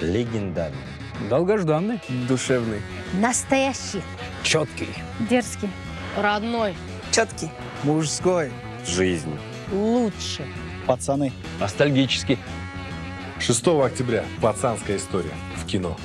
Легендарный. Долгожданный. Душевный. Настоящий. Четкий. Дерзкий. Родной. Четкий. Мужской. Жизнь. Лучше. Пацаны. Ностальгический. 6 октября. Пацанская история. В кино.